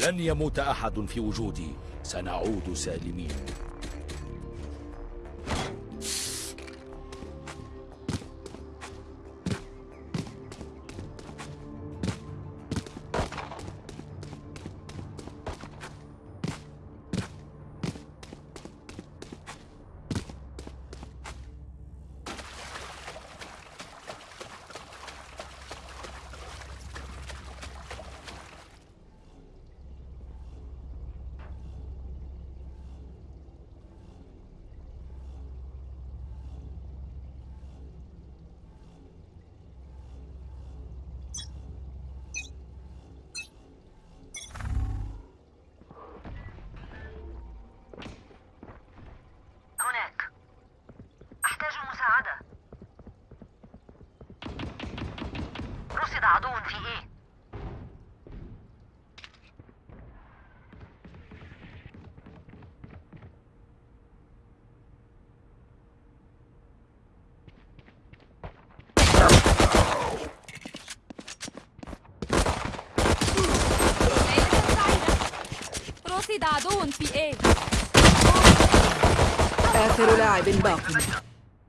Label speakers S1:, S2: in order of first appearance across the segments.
S1: لن يموت أحد في وجودي. سنعود سالمين.
S2: رصد عدو في إيه؟
S3: آخر لاعب باق.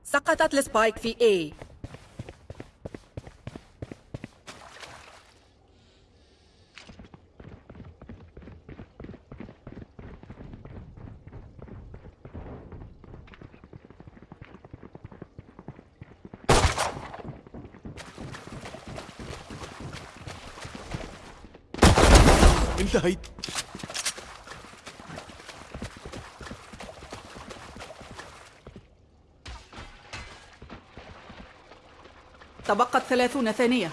S3: سقطت السبايك في A.
S4: انتهيت.
S3: تبقت ثلاثون ثانية.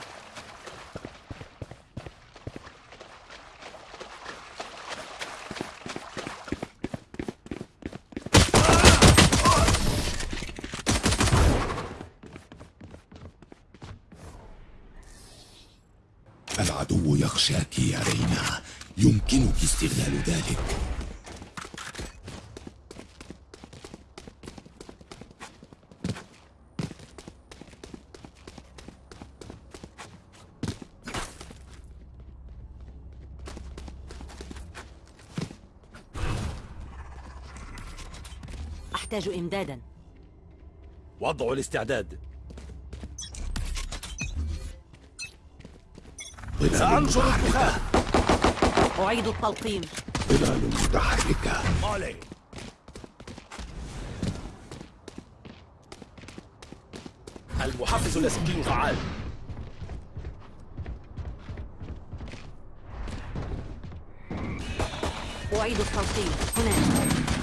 S5: العدو يخشاك يا رينا. يمكنك استغلال ذلك.
S2: أحتاج إمدادا.
S1: وضع الاستعداد. سأنشر الدخان
S2: أعيد التلقيم.
S5: ظلال متحركة
S1: مالي. المحفز اللاسلكي فعال
S2: أعيد التلقيم. هناك.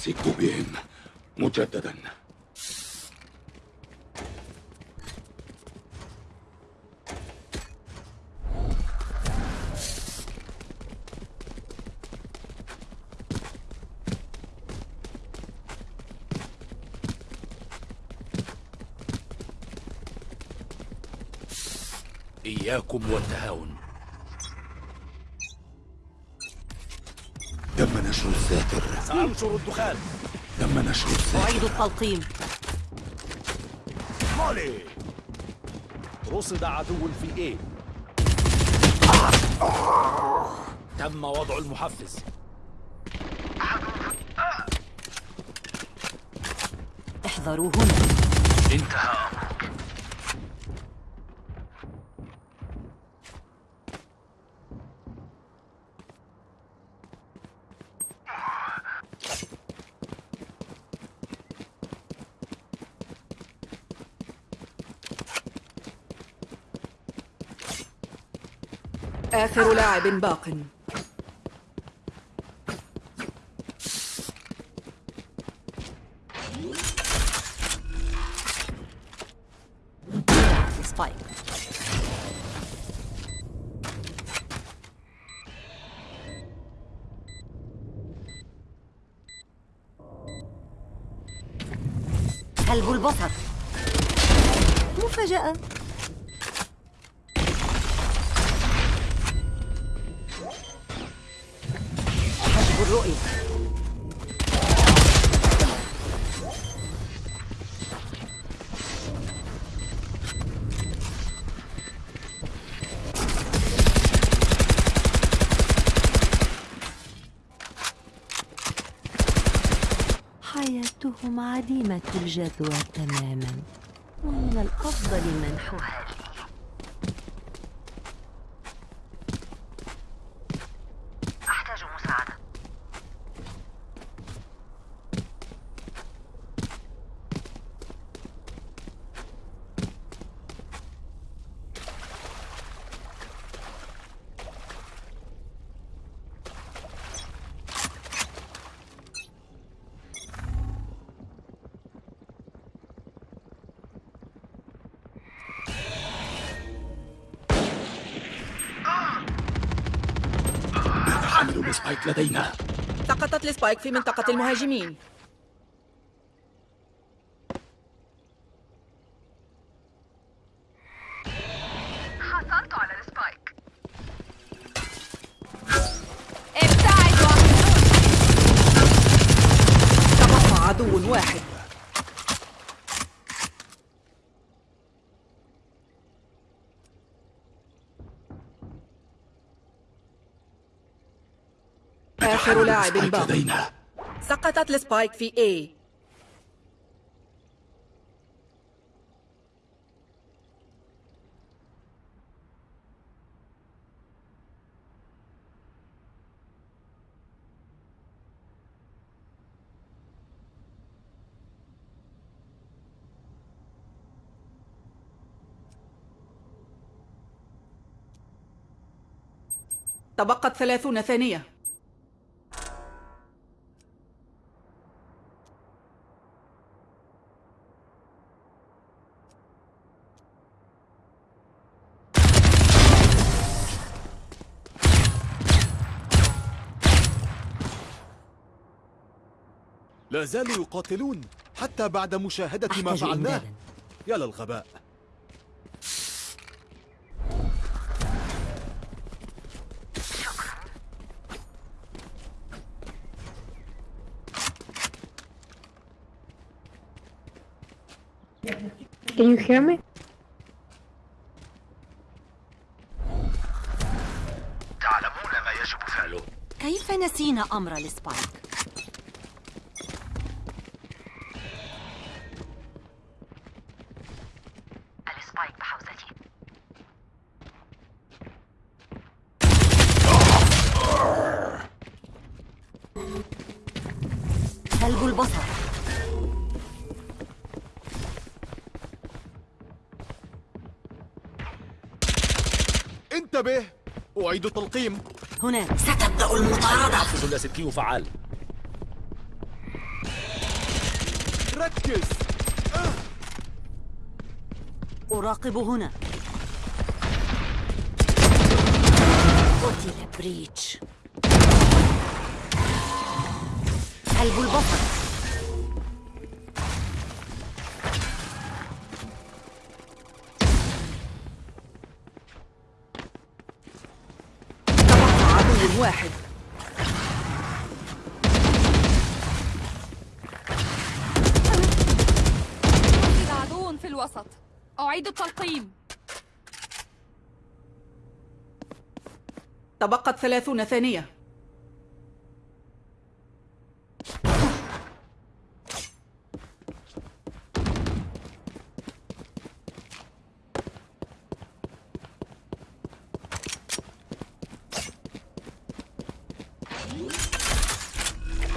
S5: أمسك بهم مجددا.
S1: إياكم والتهاون.
S5: تم نشر الساتر
S1: سأنشر الدخان.
S5: تم نشر
S2: أعيد التلقيم.
S1: مالي رصد عدو في إيه تم وضع المحفز.
S2: احذروا هنا.
S1: انتهى.
S3: آخر لاعب باق.
S2: سبايك قلب البصر مفاجأة. الجدوى تماما. ومن الأفضل منحها.
S5: ال spike لدينا.
S3: سقطت ال spike في منطقة المهاجمين
S6: ابتعد واحد
S3: تبقى عدو واحد آخر لاعب باق
S5: لدينا
S3: سقطت السبايك في A. تبقت ثلاثون ثانية.
S4: لا زالوا يقاتلون حتى بعد مشاهدة ما فعلناه يا للغباء
S7: Can you hear me?
S2: كيف نسينا أمر؟ السبايك
S4: أعيد التلقيم
S2: هناك ستبدأ المطاردة.
S1: تحفظ اللاسلكي فعال.
S4: ركز.
S2: أراقب هنا. قتل بريتش. سلب البصر
S3: واحد.
S6: رصد عدو في الوسط. أعيد التلقيم.
S3: تبقت ثلاثون ثانية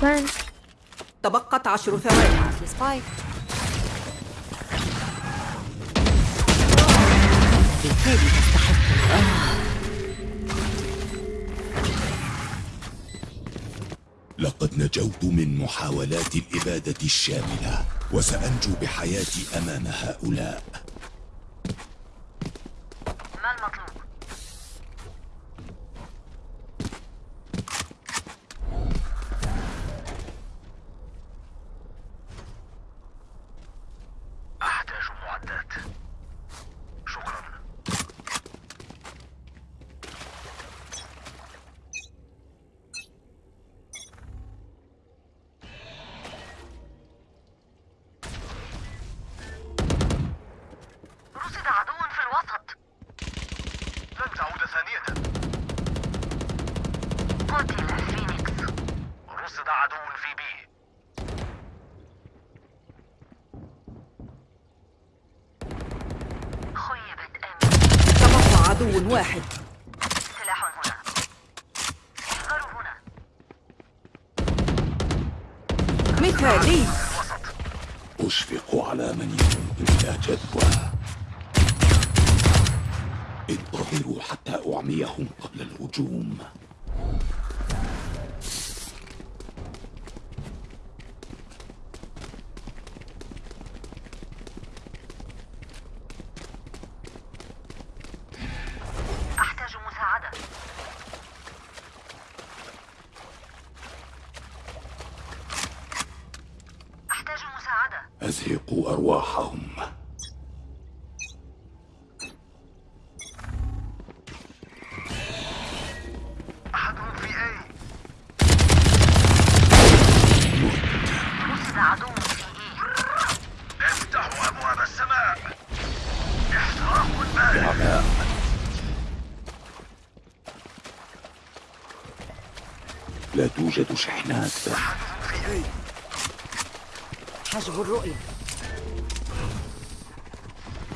S7: Plant.
S3: تبقت عشر ثواني.
S5: لقد نجوت من محاولات الإبادة الشاملة وسأنجو بحياتي أمام هؤلاء
S2: ما المطلوب؟
S3: عدو واحد.
S8: في أي
S3: حجب الرؤية.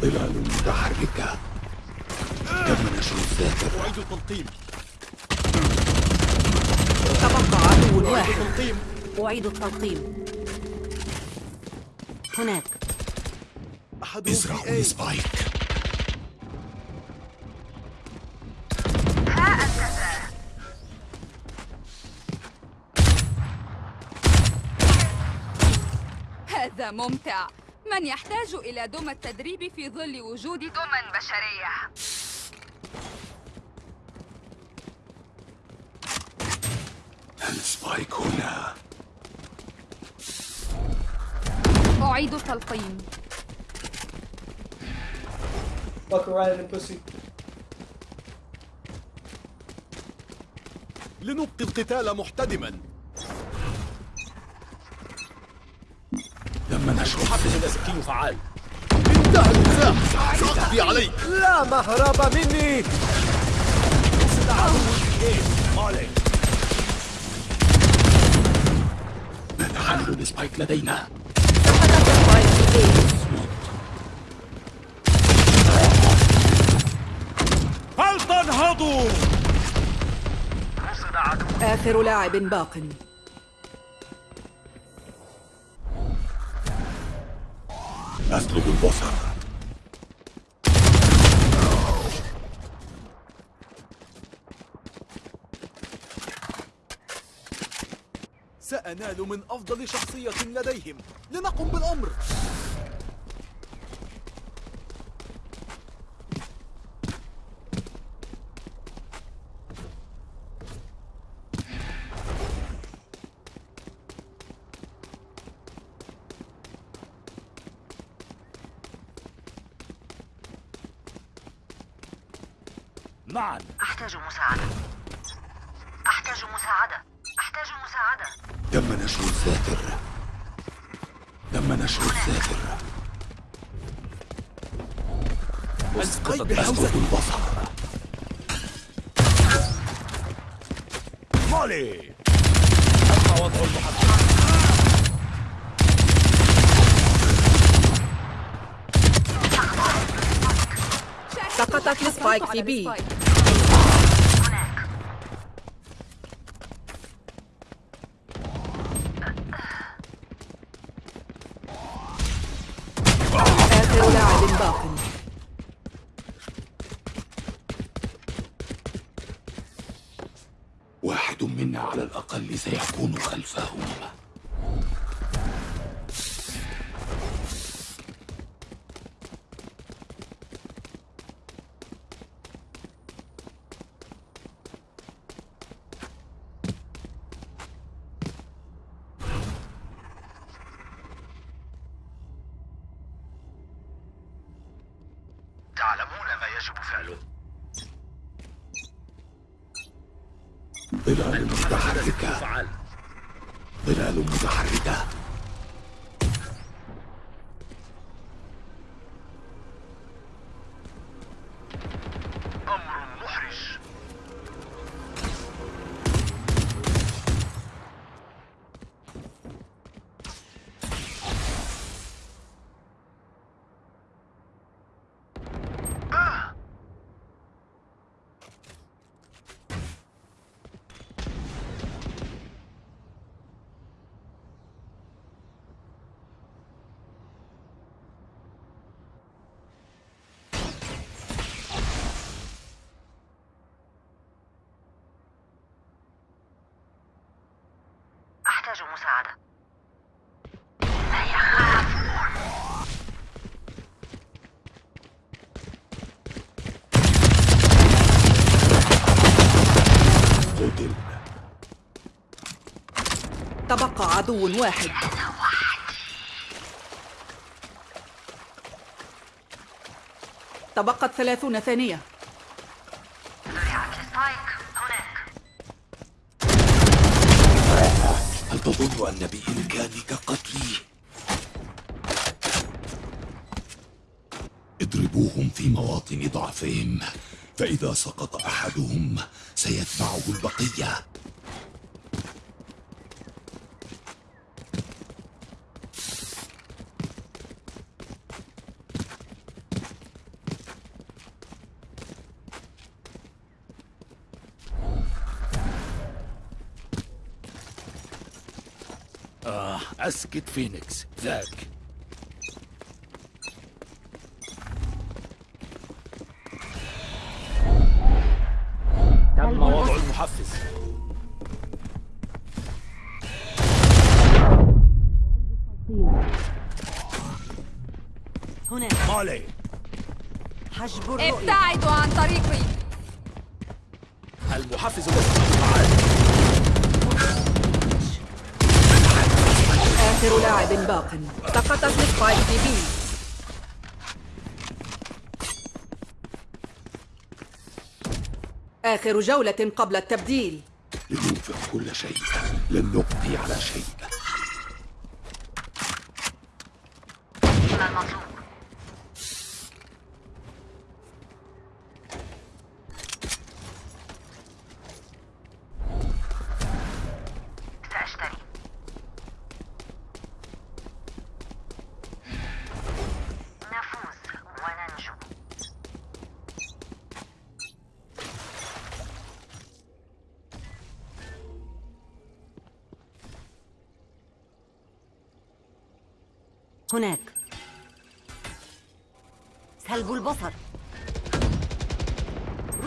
S5: ظلال متحركة. تم نشر الذاكرة
S4: أعيد التلقيم.
S3: تبقى عدو واحد.
S2: أعيد التلقيم. هناك.
S4: أحدهم
S5: ازرعوا
S4: أي
S6: هذا ممتع. من يحتاج إلى دم التدريب في ظل وجود دم بشرية.
S5: السبايك هنا.
S6: أعيد التلقيم.
S9: Fuck around and pussy.
S4: لنبقي القتال محتدما
S5: تم نشر
S1: تسكين فعال.
S4: انتهى النزاع. سأقضي عليك.
S9: لا مهرب مني.
S5: نتحمل السبايك لدينا.
S1: فلتنهضوا
S3: آخر لاعب باق.
S5: أسلب البصر.
S4: سأنال من أفضل شخصية لديهم. لنقم بالأمر
S1: معا
S8: أحتاج مساعدة أحتاج مساعدة أحتاج مساعدة
S5: تم نشر الذاكرة تم نشر الذاكرة
S4: أسقيت
S5: أسلب
S4: بحوزة
S5: البصر
S1: مالي أما وضع المحطة
S3: سقطت السبايك في بي.
S8: أحتاج مساعدة.
S5: قتل
S3: تبقى عدو واحد. تبقت ثلاثون ثانية.
S5: تظن أن بإمكانك قتلي؟ اضربوهم في مواطن ضعفهم فإذا سقط أحدهم سيتبعه البقية
S1: آه أسكت فينيكس. ذاك. تم وضع المحفز.
S2: هنا.
S1: مالي.
S2: حجب الرؤية.
S6: ابتعدوا عن طريقي.
S1: المحفز مسؤول
S3: آخر لاعب باق. سقطت السبايك في بي. آخر جولة قبل التبديل.
S5: لننفق كل شيء. لن نبقي على شيء.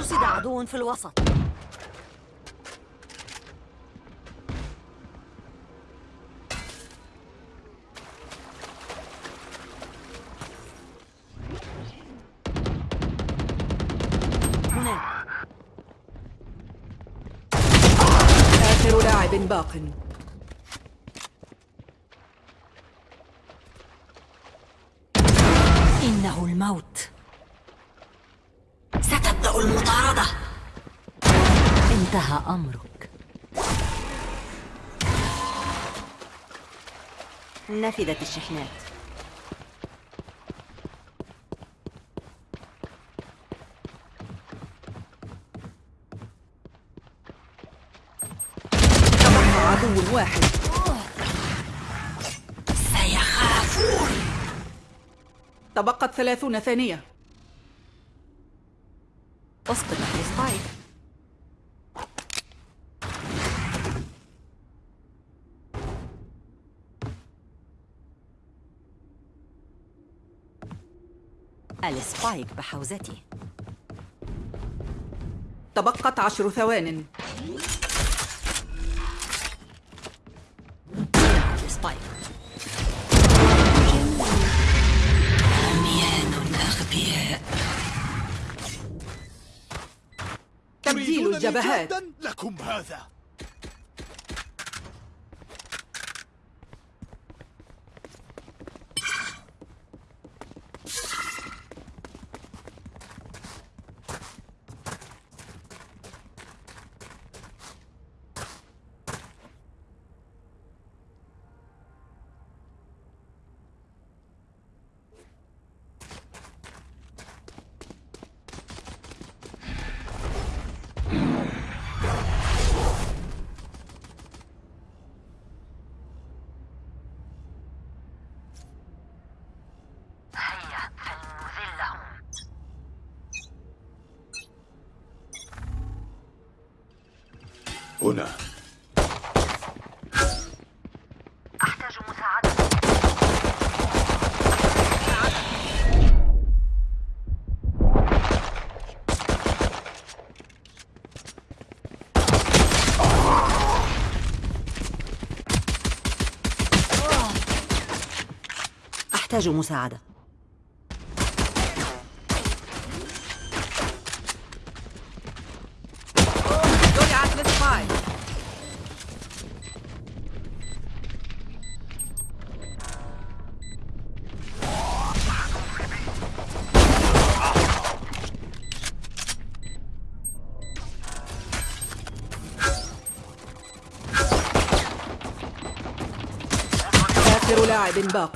S2: رصد عدو في الوسط. هناك
S3: آخر لاعب باق.
S2: إنه الموت. انتهى أمرك. نفذت الشحنات.
S3: تبقى عدو واحد.
S2: سيخافون.
S3: تبقت ثلاثون ثانية.
S2: أسقط ال spike. ال spike بحوزتي.
S3: تبقت عشر ثوان.
S2: عميان أغبياء
S3: تبديل الجبهات؟
S4: لكم هذا.
S8: أحتاج مساعدة.
S3: آخر لاعب باق.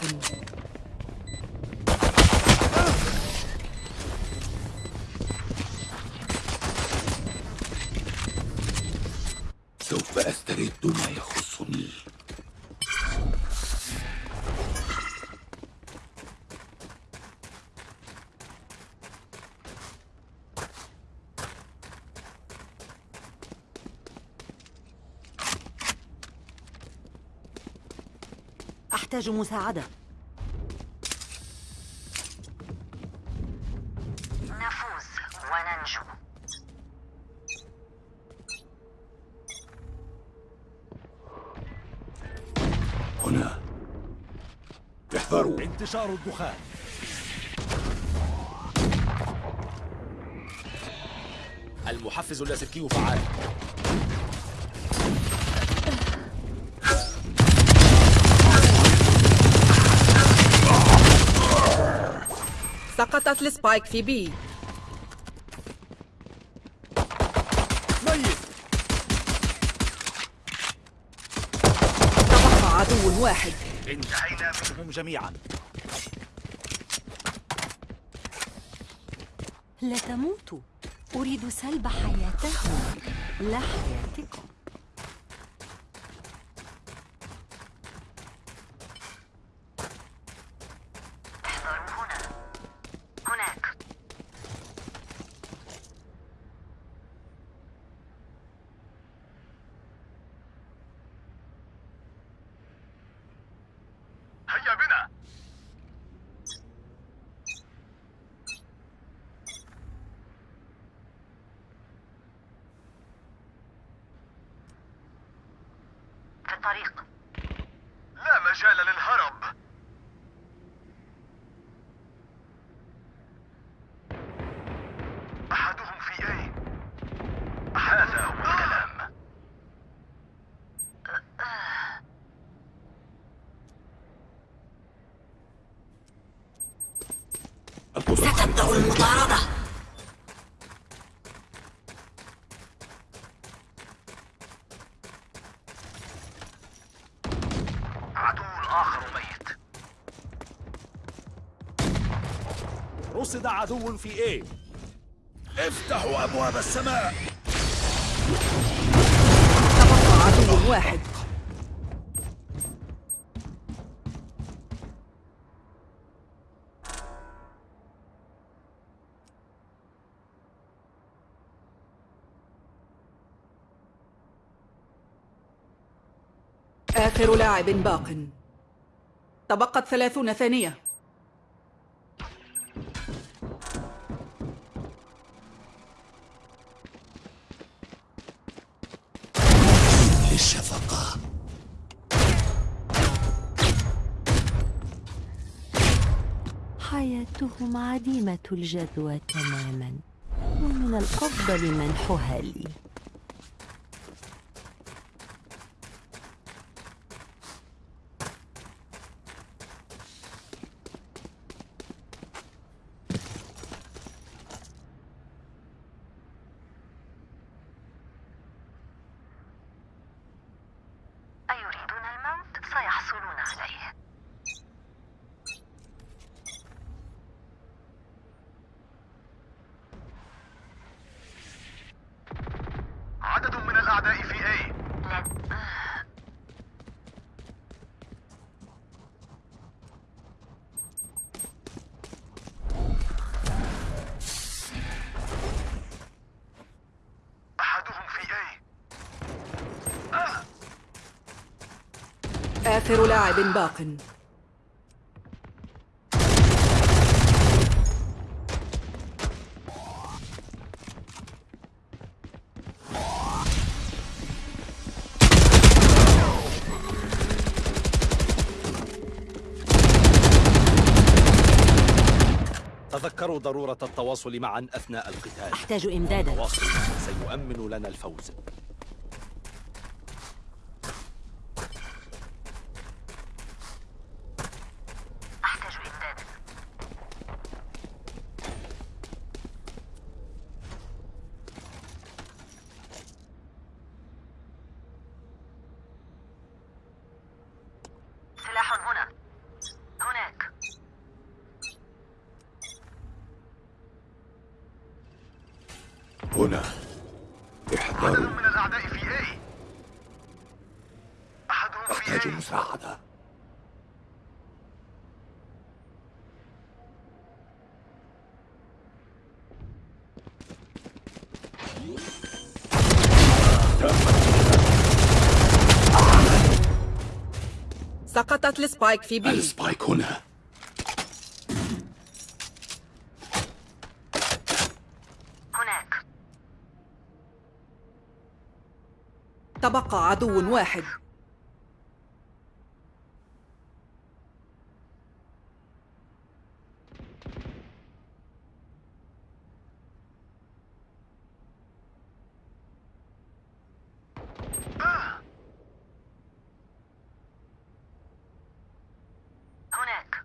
S3: أحتاج مساعدة.
S2: نفوز وننجو.
S5: هنا. احذروا.
S1: انتشار الدخان. المحفز اللاسلكي فعال.
S3: سقطت السبايك في بي.
S4: ميت.
S3: تبقى عدو واحد.
S1: انتهينا منهم جميعا.
S2: لا تموتوا أريد سلب حياتهم. لا حياتكم احذروا هنا هناك
S8: هيا بنا
S2: في الطريق
S8: لا مجال للهرب أحدهم في أي هذا هو الكلام
S5: ستبدأ
S3: المطاردة
S8: عدو الآخر ميت
S1: رصد عدو في إيه؟ افتحوا أبواب السماء.
S3: تبقى عدو واحد آخر لاعب باق. تبقت ثلاثون ثانية.
S2: عديمة الجدوى تماما ومن الأفضل منحها لي أيريدون الموت سيحصلون عليه
S8: عدد من الأعداء في أي
S2: لا
S8: أحدهم في أي
S3: آخر لاعب باق.
S1: تذكروا ضرورة التواصل معا أثناء القتال.
S2: أحتاج إمدادا.
S1: التواصل سيؤمن لنا الفوز
S2: أحتاج إمدادا سلاح هنا هناك
S5: هنا احذروا
S8: من الأعداء في A. أحدهم في
S5: أحتاج مساعدة.
S3: سقطت ال spike في B
S5: ال spike هنا
S2: هناك
S3: تبقى عدو واحد
S2: هناك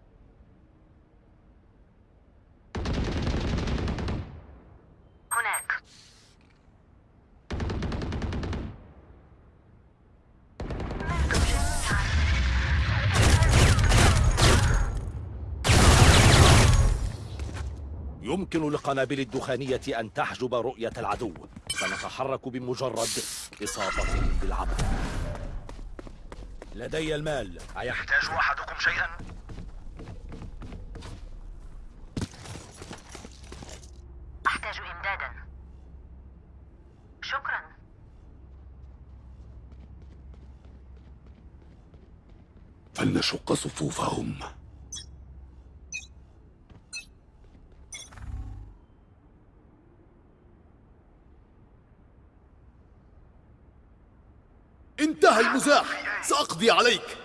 S2: هناك
S1: يمكن للقنابل الدخانية أن تحجب رؤية العدو. سنتحرك بمجرد إصابة بالعمى. لدي المال. أيحتاج
S8: يحتاج أحدكم شيئا؟
S2: أحتاج إمدادا. شكرا.
S5: فلنشق صفوفهم
S4: انتهى المزاح سأقضي عليك.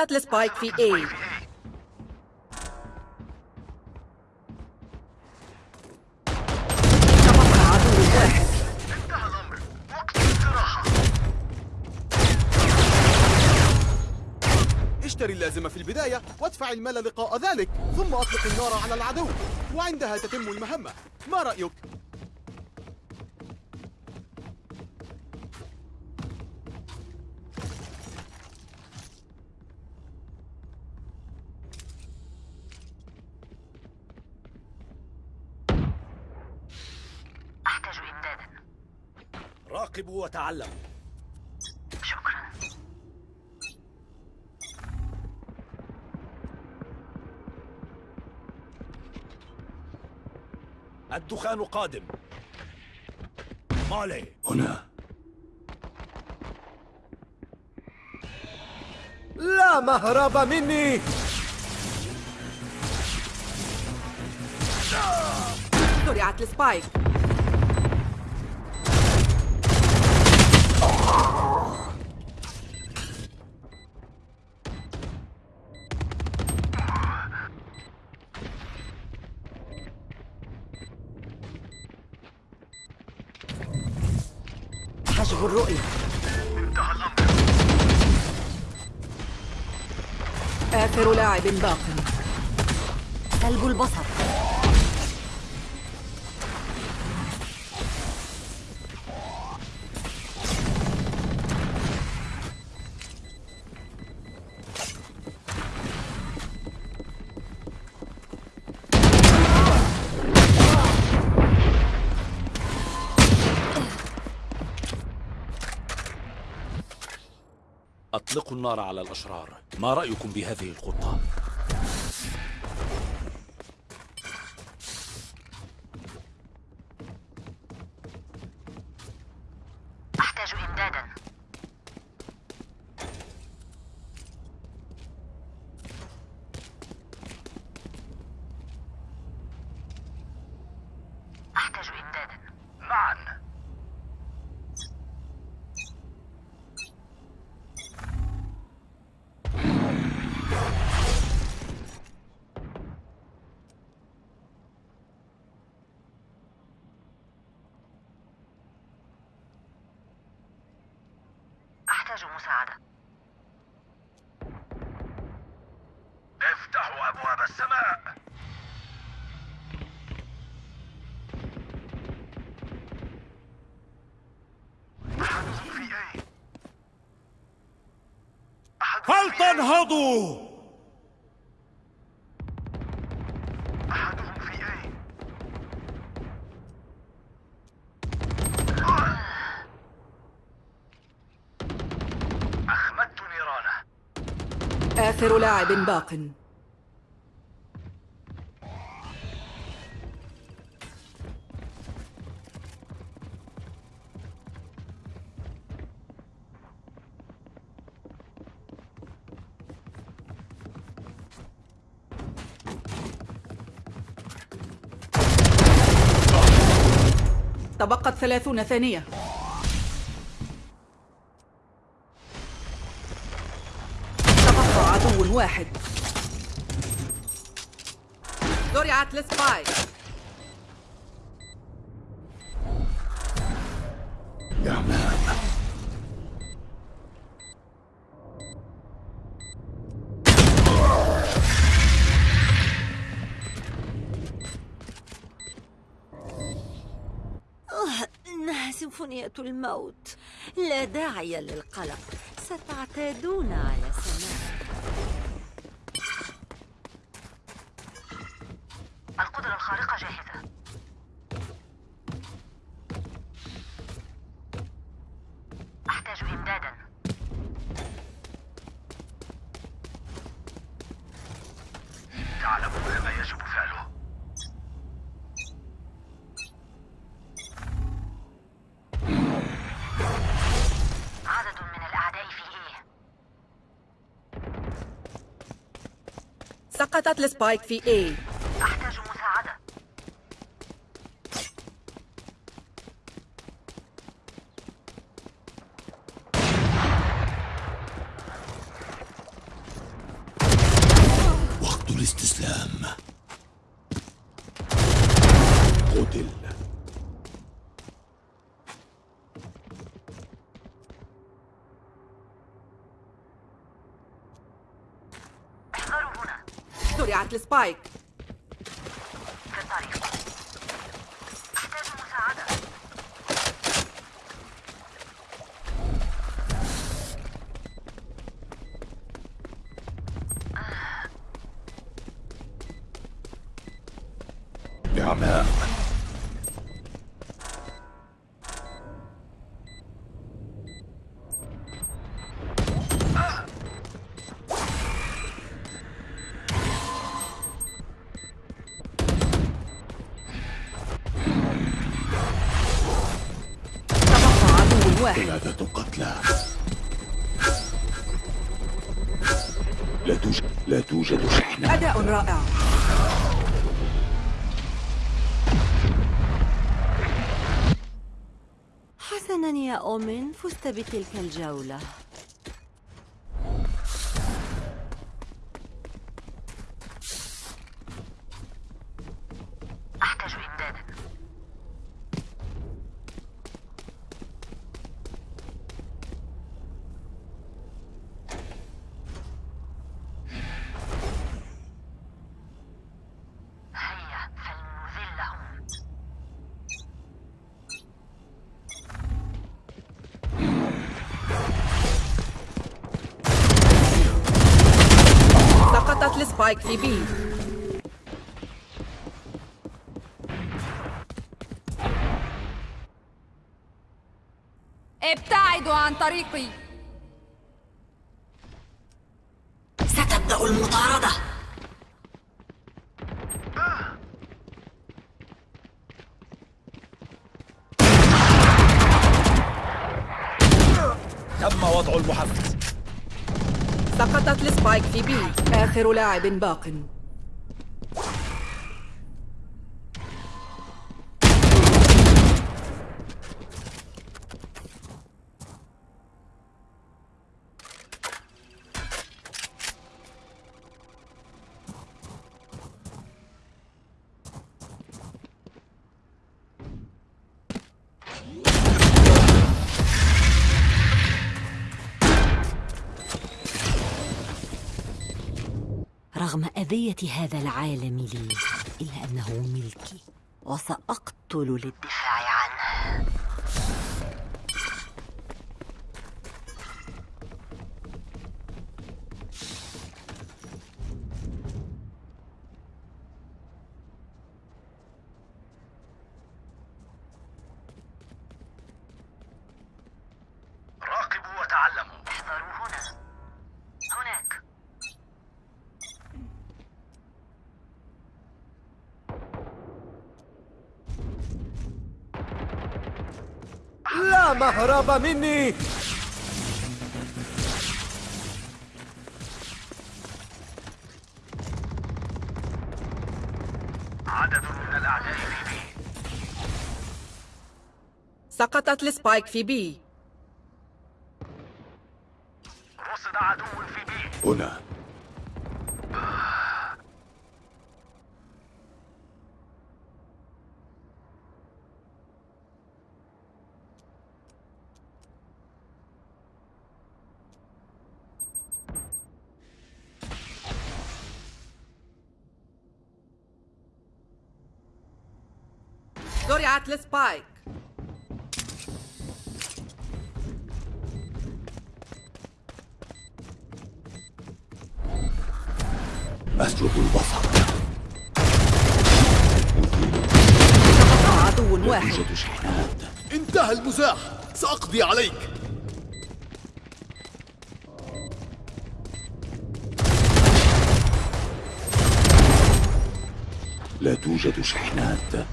S3: سقطت السبايك في اي
S4: اشتري اللازمة في البداية وادفع المال لقاء ذلك ثم أطلق النار على العدو وعندها تتم المهمة ما رأيك؟
S1: راقبوا وتعلموا
S2: شكرا.
S1: الدخان قادم. مالي.
S5: هنا.
S9: لا مهرب مني.
S3: زرعت السبايك. لاعب باق.
S2: ثلج البصر.
S1: أطلقوا النار على الأشرار. ما رأيكم بهذه الخطة؟
S10: أحتاج إمدادا أحتاج إمدادا
S4: معا
S10: أحتاج مساعدة
S4: افتحوا أبواب السماء أحدهم في أي أحدهم في أي
S1: فلتنهضوا
S4: أحدهم في أي أخمدت نيرانه
S3: آخر لاعب باق. تبقت ثلاثون ثانية. تبقى عدو واحد. زرعت لسباي
S2: سيمفونية الموت. لا داعي للقلق. ستعتادون على سماع
S3: سقطت السبايك في A
S10: أحتاج مساعدة
S5: وقت الاستسلام قتل
S10: احذروا هنا
S3: زرعت واحد.
S5: ثلاثة قتلى. لا توجد لا توجد شحنة.
S3: أداء رائع.
S2: حسنا يا أومن فزت بتلك الجولة.
S6: طريقي. ستبدأ المطاردة.
S11: تم وضع المحفز
S3: سقطت لسبايك في بي. آخر لاعب باق.
S2: هذا العالم لي إلا أنه ملكي وسأقتل للدفاع
S9: مهرب مني.
S1: عدد من الأعداء في B.
S3: سقطت ال spike في B.
S1: رصد عدو في B.
S5: هنا.
S3: زرعت السبايك
S5: أسلب البصر.
S3: عدو واحد.
S5: توجد شحنات.
S4: انتهى المزاح. سأقضي عليك.
S5: لا توجد شحنات.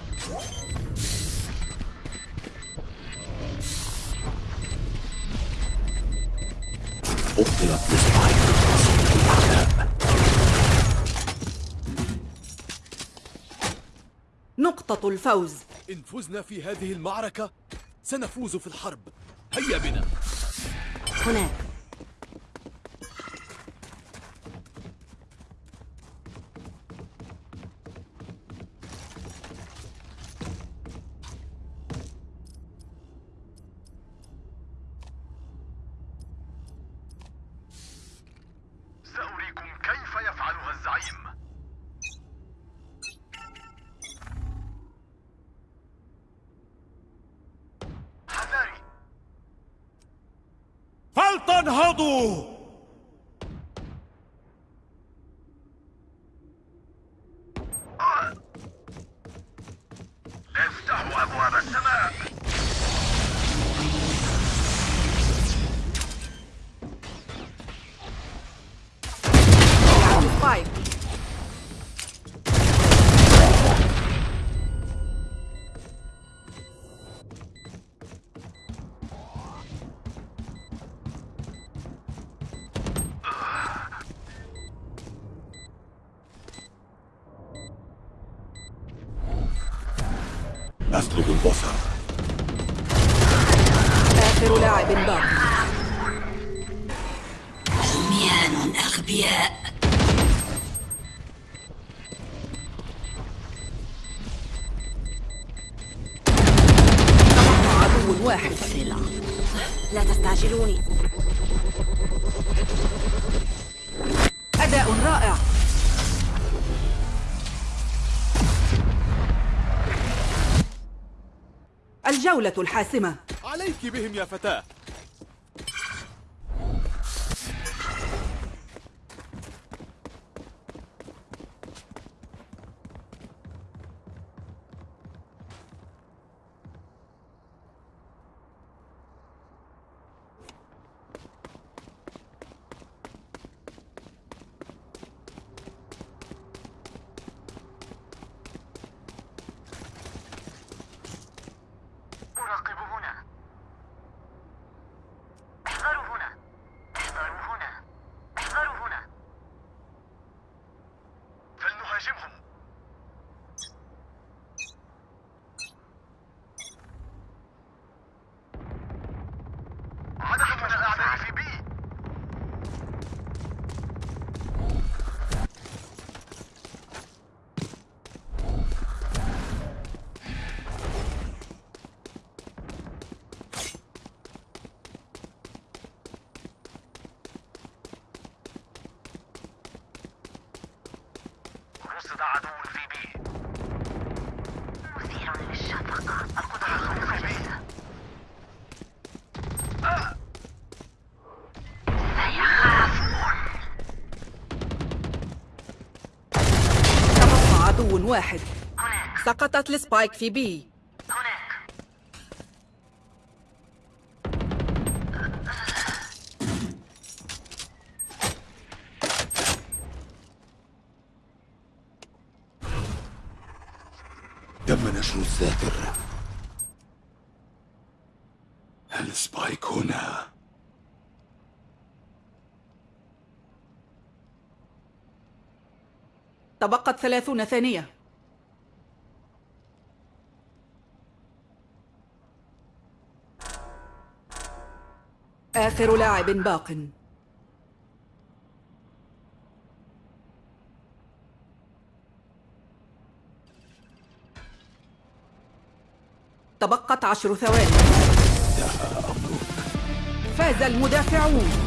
S3: الفوز.
S4: إن فزنا في هذه المعركة سنفوز في الحرب. هيا بنا.
S2: هناك.
S3: واحد.
S2: صلة لا تستعجلوني.
S3: أداء رائع. الجولة الحاسمة.
S4: عليك بهم يا فتاة.
S3: واحد. سقطت السبايك في بي.
S5: تم نشر الذاكر السبايك هنا؟
S3: تبقت ثلاثون ثانية. آخر لاعب باق. تبقت عشر ثواني. فاز المدافعون.